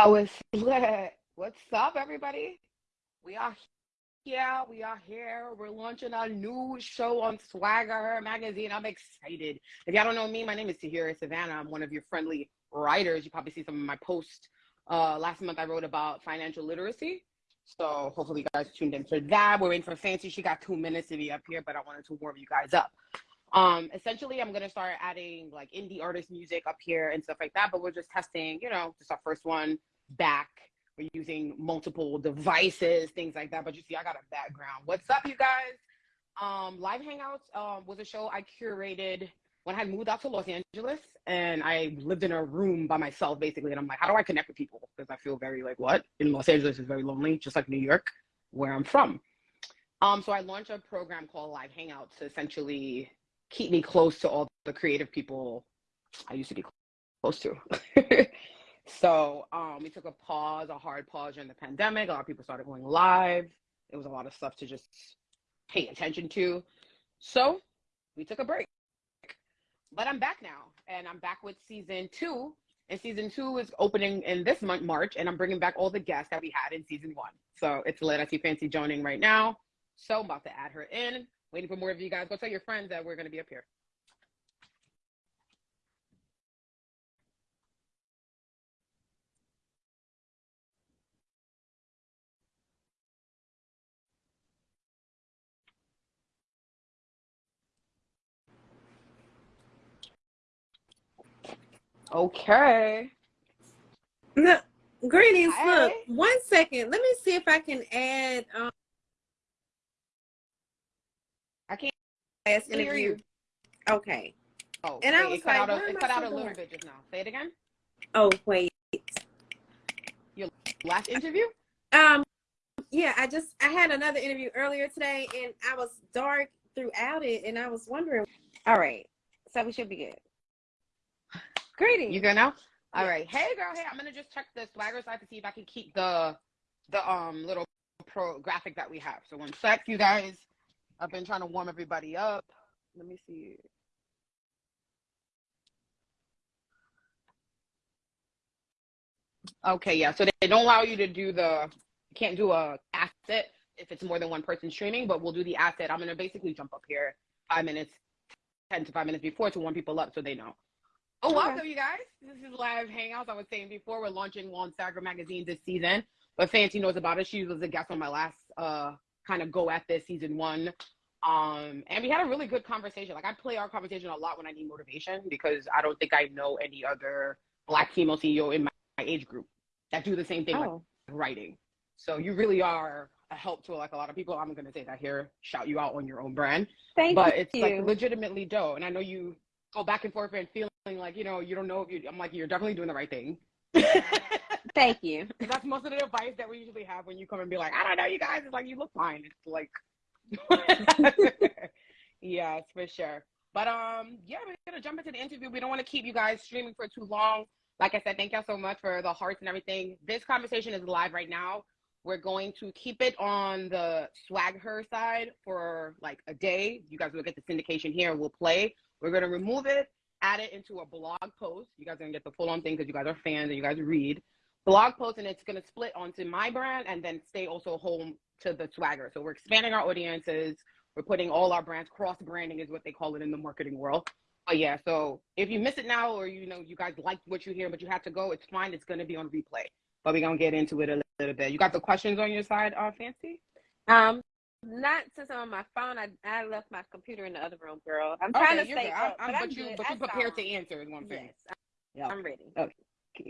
Oh, it's lit. What's up, everybody? We are here. We are here. We're launching a new show on Swagger Magazine. I'm excited. If y'all don't know me, my name is Tahira Savannah. I'm one of your friendly writers. You probably see some of my posts. Uh, last month, I wrote about financial literacy. So hopefully, you guys tuned in for that. We're in for Fancy. She got two minutes to be up here, but I wanted to warm you guys up. Um, essentially, I'm gonna start adding like indie artist music up here and stuff like that. But we're just testing, you know, just our first one back. We're using multiple devices, things like that. But you see, I got a background. What's up, you guys? Um, Live Hangouts um, was a show I curated when I moved out to Los Angeles, and I lived in a room by myself basically. And I'm like, how do I connect with people? Because I feel very like what in Los Angeles is very lonely, just like New York, where I'm from. Um, so I launched a program called Live Hangouts to essentially keep me close to all the creative people I used to be close to. so um, we took a pause, a hard pause during the pandemic. A lot of people started going live. It was a lot of stuff to just pay attention to. So we took a break. But I'm back now, and I'm back with season two. And season two is opening in this month, March, and I'm bringing back all the guests that we had in season one. So it's lit. I see Fancy joining right now. So I'm about to add her in. Waiting for more of you guys. Go tell your friends that we're going to be up here. Okay. No, greetings. Hi. Look, one second. Let me see if I can add. Um, I can't last interview. you. Okay. Oh, And I was like, out, a, it cut out a little bit just now. Say it again. Oh wait. Your last interview? Um. Yeah, I just I had another interview earlier today, and I was dark throughout it, and I was wondering. All right, so we should be good. Greetings. You good now? All Yeah. right. Hey, girl. Hey, I'm gonna just check the swagger side to see if I can keep the the um little pro graphic that we have. So one sec, you guys. I've been trying to warm everybody up. Let me see. Okay, yeah. So they don't allow you to do the can't do a asset if it's more than one person streaming, but we'll do the asset. I'm gonna basically jump up here five minutes, ten to five minutes before to warm people up so they know. Oh, Okay. welcome, you guys. This is live hangouts. I was saying before we're launching on Swagger magazine this season, but Fancy knows about it. She was a guest on my last uh kind of go at this season one. Um, and we had a really good conversation. Like I play our conversation a lot when I need motivation because I don't think I know any other black female CEO in my, my age group that do the same thing like Oh, writing. So you really are a help to like a lot of people. I'm gonna say that here, shout you out on your own brand thank you. but it's like legitimately dope. And I know you go back and forth and feeling like you know you don't know if you. I'm like you're definitely doing the right thing. thank you. that's most of the advice that we usually have when you come and be like, I don't know, you guys. It's like you look fine. It's like, yes, for sure. But um, yeah, we're gonna jump into the interview. We don't want to keep you guys streaming for too long. Like I said, thank y'all so much for the hearts and everything. This conversation is live right now. We're going to keep it on the swag her side for like a day. You guys will get the syndication here. We'll play. We're gonna remove it, add it into a blog post. You guys are gonna get the full on thing because you guys are fans and you guys read blog post, and it's gonna split onto my brand and then stay also home to the swagger. So we're expanding our audiences. We're putting all our brands cross branding is what they call it in the marketing world. But yeah, so if you miss it now or you know you guys liked what you hear but you had to go, it's fine. It's gonna be on replay. But we're gonna get into it a little bit. You got the questions on your side, uh, Fancy? Um, not since I'm on my phone. I I left my computer in the other room, girl. I'm trying Okay, to stay good. Up, I'm, but, but I'm you but you prepared to answer is I'm saying. Yes, Yeah. I'm ready.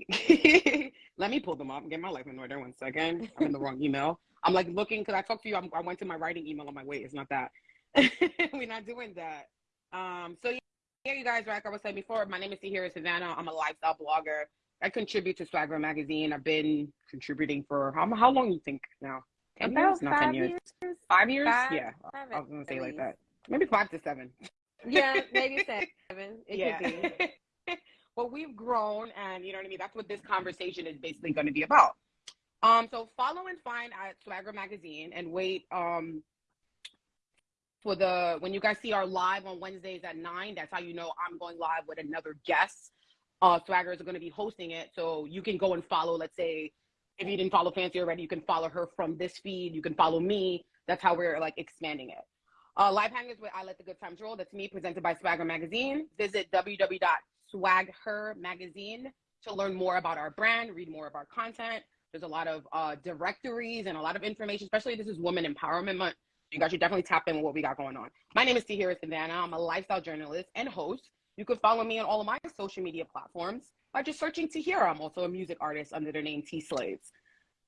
Let me pull them up. And get my life in order. One second. I'm in the wrong email. I'm like looking because I talked to you. I'm, I went to my writing email on my way. It's not that. We're not doing that. Um. So yeah, yeah, you guys. Like I was saying before, my name is Tahira Savannah. I'm a lifestyle blogger. I contribute to Swagger magazine. I've been contributing for how how long you think now? Ten years? About Not ten five years. years. Five years? Five- yeah. five I was gonna say like that. Maybe five to seven. Yeah, maybe seven. It yeah. could be. Well, we've grown, and you know what I mean. That's what this conversation is basically going to be about. Um, so follow and find at Swagger Magazine, and wait um for the when you guys see our live on Wednesdays at nine. That's how you know I'm going live with another guest. uh, swaggers are going to be hosting it. So you can go and follow, let's say, if you didn't follow Fancy already, you can follow her from this feed. You can follow me. That's how we're like expanding it. Uh, Live Hangouts with I Let the Good Times Roll. That's me, presented by Swagger Magazine. Visit www.swagher magazine to learn more about our brand, read more of our content. There's a lot of uh, directories and a lot of information, especially this is Women Empowerment Month. You guys should definitely tap in with what we got going on. My name is Tahira Savannah. I'm a lifestyle journalist and host. You can follow me on all of my social media platforms by just searching Tahira. I'm also a music artist under the name T Slaves.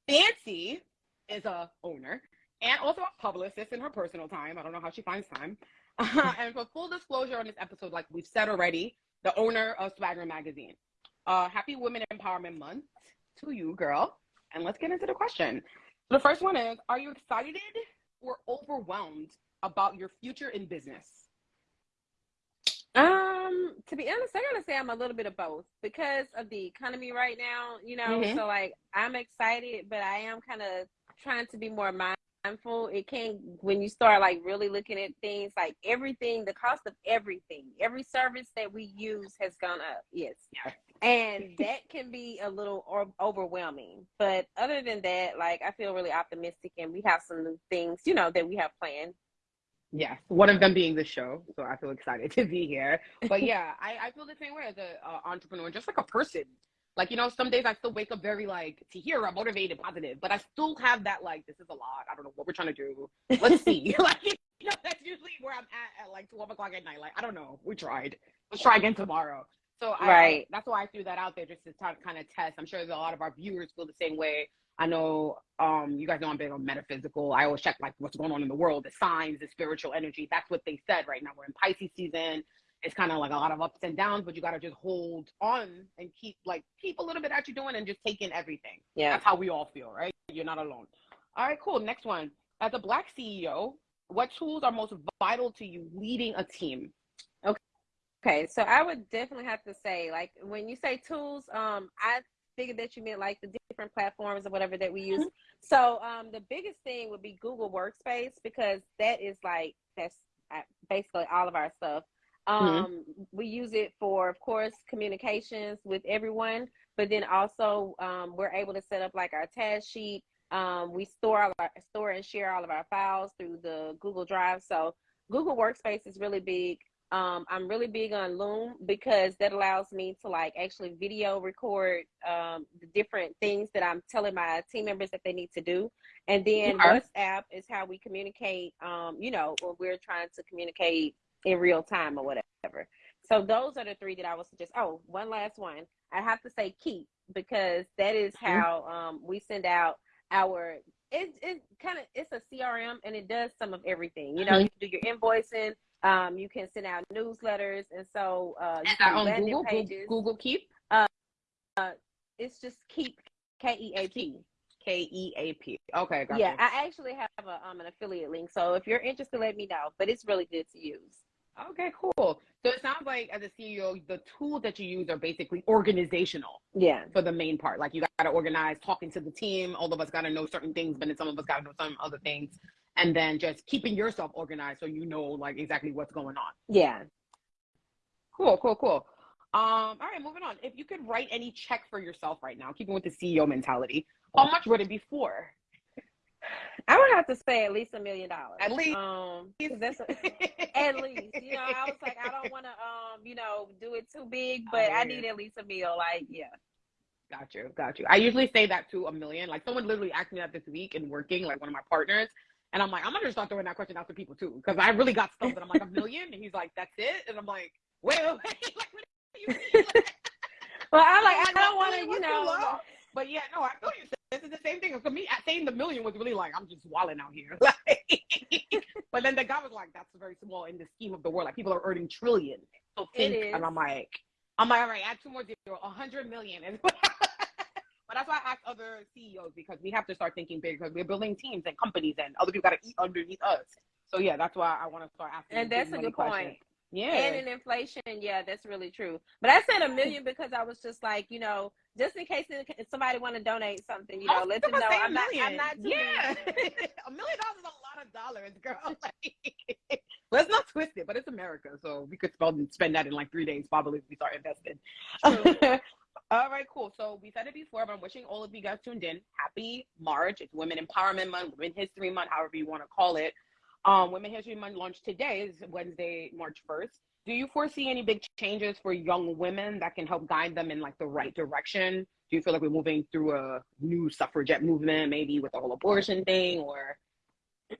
Fancy is a owner and also a publicist in her personal time. I don't know how she finds time. and for full disclosure on this episode, like we've said already, the owner of Swagger Magazine. Uh, happy Women Empowerment Month to you, girl. And let's get into the question. The first one is Are you excited or overwhelmed about your future in business? Um, to be honest, I gotta say I'm a little bit of both because of the economy right now, you know. Mm-hmm. So like I'm excited, but I am kind of trying to be more mindful. It can when you start like really looking at things like everything, the cost of everything, every service that we use has gone up. Yes. And that can be a little overwhelming. But other than that, like I feel really optimistic and we have some new things, you know, that we have planned Yes, one of them being the show. So I feel excited to be here. But yeah, I, I feel the same way as an uh, entrepreneur, just like a person. Like, you know, some days I still wake up very like to hear I'm motivated, positive, but I still have that like, this is a lot. I don't know what we're trying to do. Let's see. like, you know, that's usually where I'm at at like 12 o'clock at night. Like, I don't know. We tried. Let's try again tomorrow. So I, right. that's why I threw that out there just to kind of test. I'm sure a lot of our viewers feel the same way. I know um, you guys know I'm big on metaphysical. I always check like what's going on in the world, the signs, the spiritual energy. That's what they said right now. We're in Pisces season. It's kind of like a lot of ups and downs, but you got to just hold on and keep like keep a little bit at you doing and just take in everything. Yeah, that's how we all feel, right? You're not alone. All right, cool. Next one. As a black CEO, what tools are most vital to you leading a team? Okay. Okay, so I would definitely have to say, like, when you say tools, um, I figured that you meant like the different platforms or whatever that we use. Mm-hmm. So um, the biggest thing would be Google Workspace because that is like that's uh, basically all of our stuff. Mm-hmm. Um, mm-hmm. We use it for, of course, communications with everyone, but then also um, we're able to set up like our task sheet. Um, we store all our store and share all of our files through the Google Drive. So Google Workspace is really big. Um, I'm really big on Loom because that allows me to like actually video record um, the different things that I'm telling my team members that they need to do. And then WhatsApp is how we communicate, um, you know, when we're trying to communicate in real time or whatever. So those are the three that I would suggest. Oh, one last one. I have to say Keap because that is mm-hmm. how um, we send out our it it kind of it's a CRM and it does some of everything. You know, mm-hmm. you can do your invoicing, um, you can send out newsletters, and so uh, you can on Google, pages. Google keep Uh, uh, it's just Keap K E A P. K E A P. Okay. Yeah, I actually have a, um, an affiliate link, so if you're interested, let me know. But it's really good to use. Okay, cool. So it sounds like as a CEO, the tools that you use are basically organizational. Yeah. For the main part, like you got to organize, talking to the team. All of us got to know certain things, but then some of us got to know some other things and then just keeping yourself organized so you know like exactly what's going on. Yeah. Cool, cool, cool. Um, all right, moving on. If you could write any check for yourself right now, keeping with the CEO mentality, how much would it be for? I would have to say at least a million dollars. At least. Um, that's a, at least. You know, I was like, I don't want to, um, you know, do it too big, but I, I need at least a meal. Like, yeah. Got you, got you. I usually say that to a million. Like someone literally asked me that this week in working, like one of my partners, and I'm like, I'm gonna start throwing that question out to people too, because I really got stuff that I'm like a million, and he's like, that's it, and I'm like, wait, wait, wait. like, what do you mean? well, I'm like, I don't want to, you know. But yeah, no, I feel you. This is the same thing. For me, saying the million was really like, I'm just walling out here. but then the guy was like, that's very small in the scheme of the world. Like people are earning trillions. So think, and I'm like, I'm like, all right, add two more zero, a hundred million. But that's why I ask other CEOs because we have to start thinking big because we're building teams and companies and other people got to eat underneath us. So yeah, that's why I want to start asking. And that's a good point. Yeah. And in inflation, yeah, that's really true. But I said a million because I was just like, you know, just in case somebody want to donate something, you know, let them know. I'm not, I'm not, yeah. a million dollars is a lot of dollars, girl. Let's not twist it, but it's America, so we could spend spend that in like three days probably if we start investing. all right, cool. So we said it before, but I'm wishing all of you guys tuned in. Happy March. It's Women Empowerment Month, Women History Month, however you want to call it. Um, Women History Month launched today is Wednesday, March 1st. Do you foresee any big changes for young women that can help guide them in like the right direction? Do you feel like we're moving through a new suffragette movement, maybe with the whole abortion thing, or?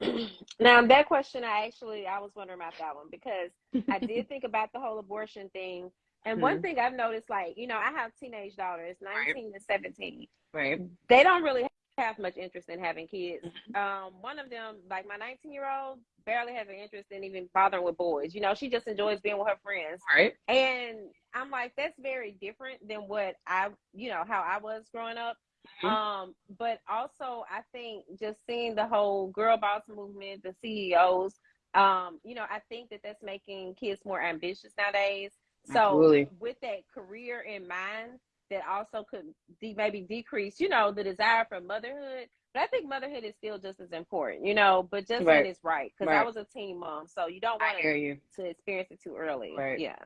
now that question, I actually I was wondering about that one because I did think about the whole abortion thing, and mm-hmm. one thing I've noticed, like you know, I have teenage daughters, nineteen right. and seventeen. Right. They don't really have much interest in having kids. Mm-hmm. Um, one of them, like my 19 year old, barely has an interest in even bothering with boys. You know, she just enjoys being with her friends. Right. And I'm like, that's very different than what I, you know, how I was growing up. Mm-hmm. Um, but also I think just seeing the whole girl boss movement, the CEOs, um, you know, I think that that's making kids more ambitious nowadays. So Absolutely. with that career in mind, that also could de- maybe decrease, you know, the desire for motherhood. But I think motherhood is still just as important, you know, but just right. when it's right. Because right. I was a teen mom, so you don't want to, to experience it too early. Right. Yeah.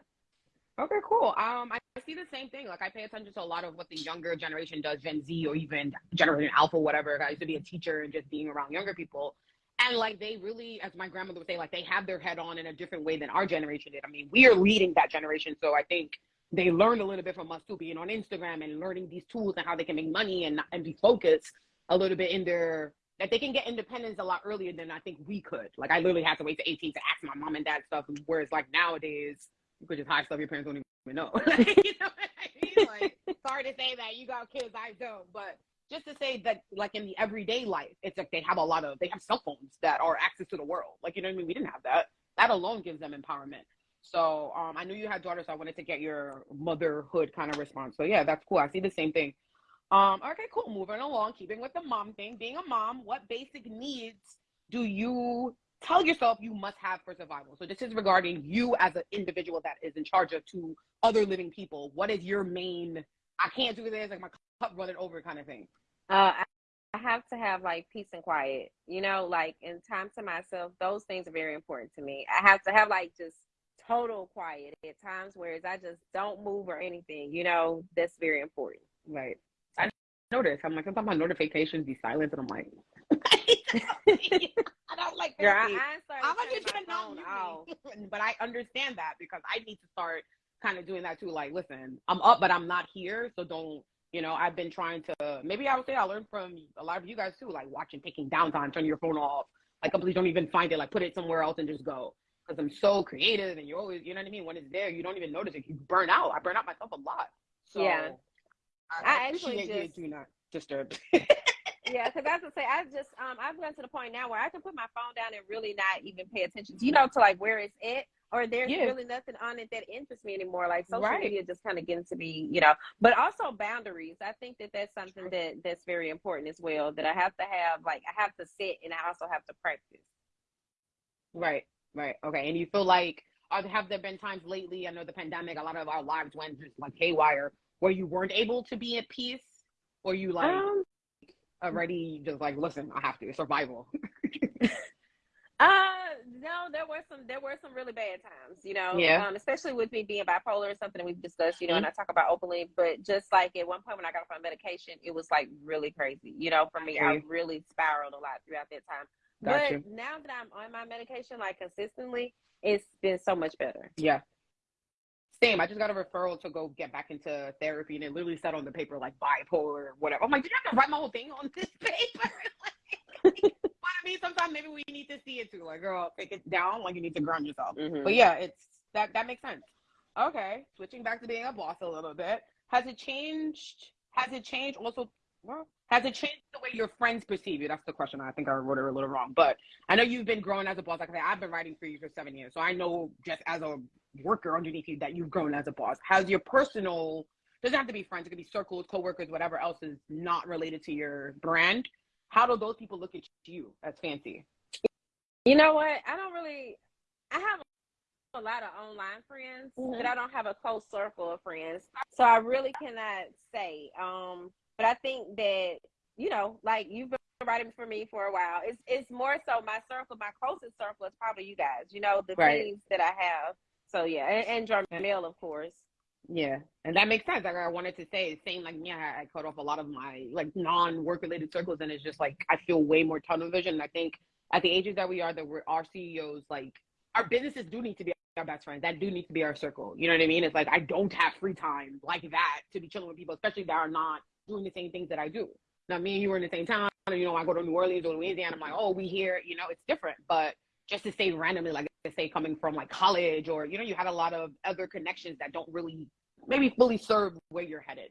Okay, cool. Um, I see the same thing. Like I pay attention to a lot of what the younger generation does, Gen Z or even Generation Alpha, whatever. I used to be a teacher and just being around younger people. And like they really, as my grandmother would say, like they have their head on in a different way than our generation did. I mean, we are leading that generation. So I think they learned a little bit from us too, being on Instagram and learning these tools and how they can make money and and be focused a little bit in their that they can get independence a lot earlier than I think we could. Like I literally had to wait to 18 to ask my mom and dad stuff, whereas like nowadays you could just hide stuff your parents don't even know. you know what I mean? Like sorry to say that you got kids, I don't, but just to say that like in the everyday life, it's like they have a lot of they have cell phones that are access to the world. Like you know what I mean? We didn't have that. That alone gives them empowerment. So um, I knew you had daughters, so I wanted to get your motherhood kind of response. So yeah, that's cool. I see the same thing. Um, okay, cool. Moving along, keeping with the mom thing. Being a mom, what basic needs do you tell yourself you must have for survival? So this is regarding you as an individual that is in charge of two other living people. What is your main? I can't do this. Like my cup running over kind of thing. Uh, I have to have like peace and quiet. You know, like in time to myself. Those things are very important to me. I have to have like just total quiet at times, whereas I just don't move or anything. You know, that's very important. Right. I notice. I'm like, sometimes my notifications be silent, and I'm like, I don't like that. I, I am not just know but I understand that because I need to start kind of doing that too. Like, listen, I'm up, but I'm not here, so don't. You know, I've been trying to. Maybe I would say I learned from a lot of you guys too, like watching, taking downtime, turn your phone off. Like, completely don't even find it. Like, put it somewhere else and just go because I'm so creative and you're always, you know what I mean? When it's there, you don't even notice it. You burn out. I burn out myself a lot. So yeah. I, I, I actually just do not disturb. yeah, because I say, I just um I've gotten to the point now where I can put my phone down and really not even pay attention to you know to like where it's at or there's yeah. really nothing on it that interests me anymore. Like social right. media just kind of getting to be, you know, but also boundaries. I think that that's something that that's very important as well. That I have to have, like, I have to sit and I also have to practice. Right. Right. Okay. And you feel like are, have there been times lately? I know the pandemic, a lot of our lives went just like haywire, where you weren't able to be at peace, or you like um, already just like, listen, I have to survival. uh, no, there were some there were some really bad times, you know. Yeah. Um, especially with me being bipolar, or something that we've discussed, you know, mm-hmm. and I talk about openly. But just like at one point when I got off my medication, it was like really crazy. You know, for me, I really spiraled a lot throughout that time. Gotcha. But now that I'm on my medication, like consistently, it's been so much better. Yeah. Same. I just got a referral to go get back into therapy, and it literally said on the paper like bipolar or whatever. I'm like, did you have to write my whole thing on this paper? like, I mean, sometimes maybe we need to see it too. Like, girl, take it down. Like, you need to ground yourself. Mm-hmm. But yeah, it's that that makes sense. Okay, switching back to being a boss a little bit. Has it changed? Has it changed also well, has it changed the way your friends perceive you? That's the question. I think I wrote it a little wrong, but I know you've been growing as a boss. Like I said, I've been writing for you for seven years, so I know just as a worker underneath you that you've grown as a boss. Has your personal doesn't have to be friends; it could be circles, coworkers, whatever else is not related to your brand. How do those people look at you as fancy? You know what? I don't really. I have a lot of online friends, mm-hmm. but I don't have a close circle of friends, so I really cannot say. Um, but I think that, you know, like you've been writing for me for a while. It's it's more so my circle, my closest circle is probably you guys. You know, the Right. teams that I have. So yeah, and, and Jarmel, of course. Yeah, and that makes sense. Like I wanted to say, same like me, I, I cut off a lot of my like non-work related circles, and it's just like I feel way more tunnel vision. And I think at the ages that we are, that we're our CEOs, like our businesses do need to be our best friends. That do need to be our circle. You know what I mean? It's like I don't have free time like that to be chilling with people, especially that are not doing the same things that I do. Now, me and you were in the same town, and you know, I go to New Orleans or Louisiana. I'm like, oh, we here. You know, it's different, but just to say randomly, like I say, coming from like college or you know, you had a lot of other connections that don't really maybe fully serve where you're headed.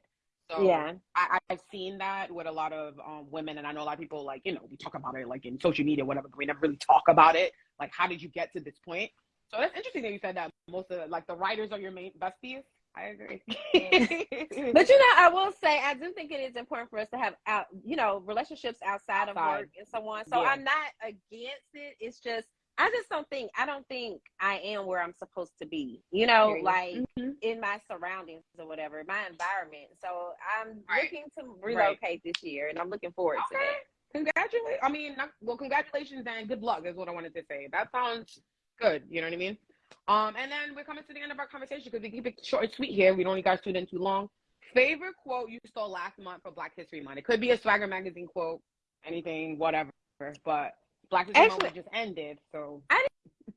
So Yeah. I, I've seen that with a lot of um, women, and I know a lot of people like you know we talk about it like in social media, whatever, but we never really talk about it. Like, how did you get to this point? So that's interesting that you said that most of like the writers are your main besties. I agree. But you know, I will say I do think it is important for us to have out, you know, relationships outside, of work and so on. So Yeah. I'm not against it. It's just I just don't think I don't think I am where I'm supposed to be. You know, like Mhm. in my surroundings or whatever, my environment. So I'm Right. looking to relocate this year, and I'm looking forward to Okay. that. Congratulations. I mean, well, congratulations and good luck is what I wanted to say. That sounds good. You know what I mean? Um, and then we're coming to the end of our conversation because we keep it short and sweet here. We don't need guys tuned in too long. Favorite quote you saw last month for Black History Month? It could be a Swagger magazine quote, anything, whatever. But Black History Month just ended, so I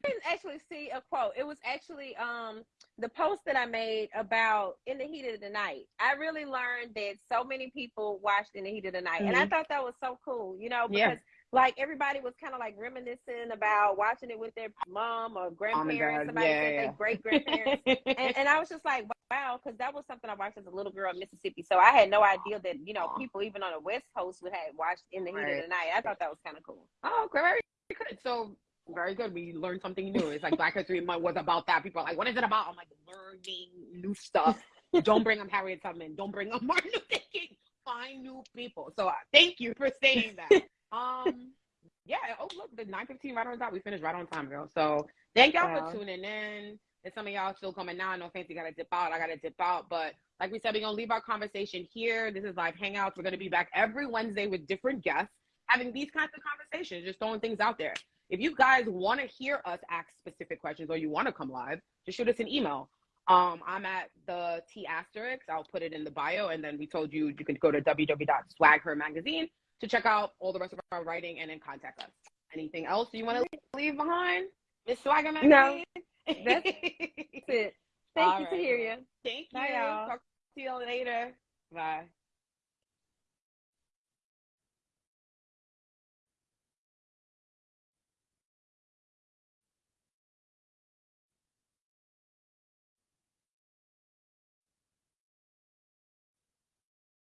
didn't actually see a quote. It was actually um the post that I made about in the heat of the night. I really learned that so many people watched in the heat of the night, and I Mhm. thought that was so cool. You know, because Yeah. Like everybody was kind of like reminiscing about watching it with their mom or grandparents. dad. Somebody Yeah, said yeah. their great grandparents. and, and I was just like, wow, because that was something I watched as a little girl in Mississippi. So I had no idea that you know people even on the West Coast would have watched in the heat Right. of the night. I thought that was kind of cool. Oh, very good. So very good. We learned something new. It's like Black History Month was about that. People are like, what is it about? I'm like, learning new stuff. Don't bring up Harriet Tubman. Don't bring up Martin Luther King. Find new people. So uh, thank you for saying that. Um, yeah. Oh, look, the 9:15 right on time. We finished right on time, girl. So thank y'all Wow. for tuning in. And some of y'all still coming now. I know Fancy got to dip out. I got to dip out. But like we said, we're gonna leave our conversation here. This is live hangouts. We're gonna be back every Wednesday with different guests having these kinds of conversations, just throwing things out there. If you guys want to hear us ask specific questions or you want to come live, just shoot us an email. Um, I'm at the T asterisk. I'll put it in the bio, and then we told you you can go to www.swagher magazine to check out all the rest of our writing and then contact us. Anything else you want to leave behind, Miss Swagger magazine? No, that's it. Thank All you, right. Tahira. Thank you. Bye, y'all. Talk to you later. Bye.